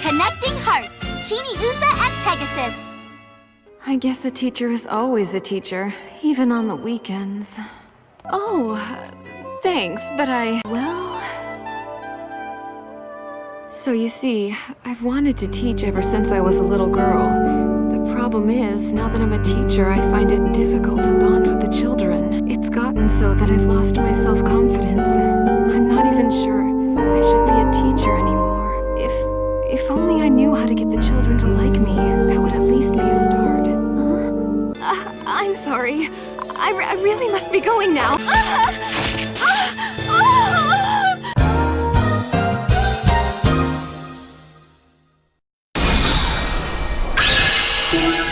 Connecting Hearts, Chibiusa and Pegasus. I guess a teacher is always a teacher, even on the weekends. Oh, thanks, but I... Well... So you see, I've wanted to teach ever since I was a little girl. The problem is, now that I'm a teacher, I find it difficult to bond so that I've lost my self-confidence. I'm not even sure I should be a teacher anymore. If... if only I knew how to get the children to like me, that would at least be a start. Uh, I'm sorry. I, re I really must be going now.